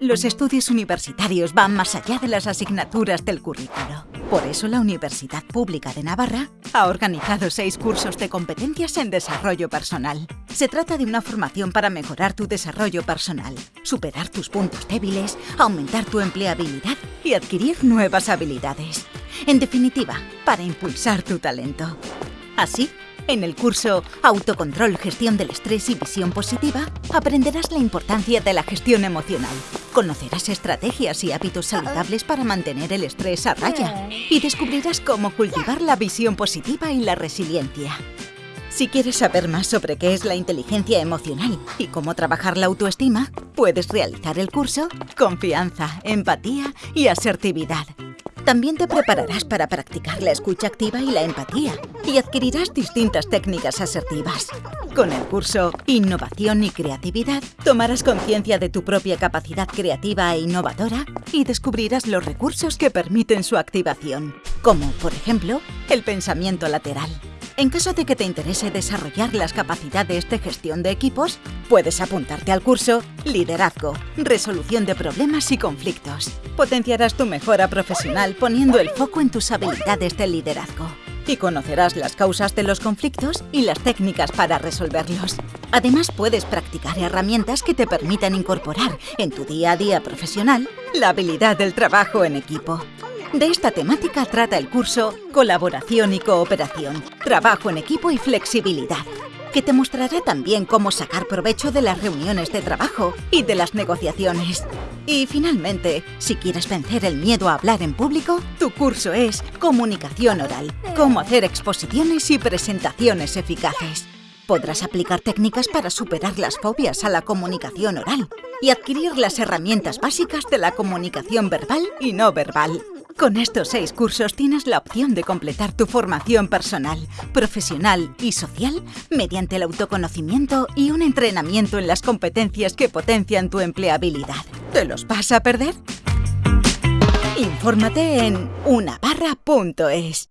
Los estudios universitarios van más allá de las asignaturas del currículo. Por eso la Universidad Pública de Navarra ha organizado seis cursos de competencias en desarrollo personal. Se trata de una formación para mejorar tu desarrollo personal, superar tus puntos débiles, aumentar tu empleabilidad y adquirir nuevas habilidades. En definitiva, para impulsar tu talento. Así, en el curso Autocontrol, Gestión del Estrés y Visión Positiva, aprenderás la importancia de la gestión emocional. Conocerás estrategias y hábitos saludables para mantener el estrés a raya y descubrirás cómo cultivar la visión positiva y la resiliencia. Si quieres saber más sobre qué es la inteligencia emocional y cómo trabajar la autoestima, puedes realizar el curso Confianza, Empatía y Asertividad también te prepararás para practicar la escucha activa y la empatía y adquirirás distintas técnicas asertivas. Con el curso Innovación y Creatividad, tomarás conciencia de tu propia capacidad creativa e innovadora y descubrirás los recursos que permiten su activación, como, por ejemplo, el pensamiento lateral. En caso de que te interese desarrollar las capacidades de gestión de equipos, puedes apuntarte al curso Liderazgo, Resolución de Problemas y Conflictos. Potenciarás tu mejora profesional poniendo el foco en tus habilidades de liderazgo y conocerás las causas de los conflictos y las técnicas para resolverlos. Además, puedes practicar herramientas que te permitan incorporar en tu día a día profesional la habilidad del trabajo en equipo. De esta temática trata el curso Colaboración y Cooperación, Trabajo en Equipo y Flexibilidad, que te mostrará también cómo sacar provecho de las reuniones de trabajo y de las negociaciones. Y finalmente, si quieres vencer el miedo a hablar en público, tu curso es Comunicación Oral, cómo hacer exposiciones y presentaciones eficaces. Podrás aplicar técnicas para superar las fobias a la comunicación oral y adquirir las herramientas básicas de la comunicación verbal y no verbal. Con estos seis cursos tienes la opción de completar tu formación personal, profesional y social mediante el autoconocimiento y un entrenamiento en las competencias que potencian tu empleabilidad. ¿Te los vas a perder? Infórmate en unabarra.es.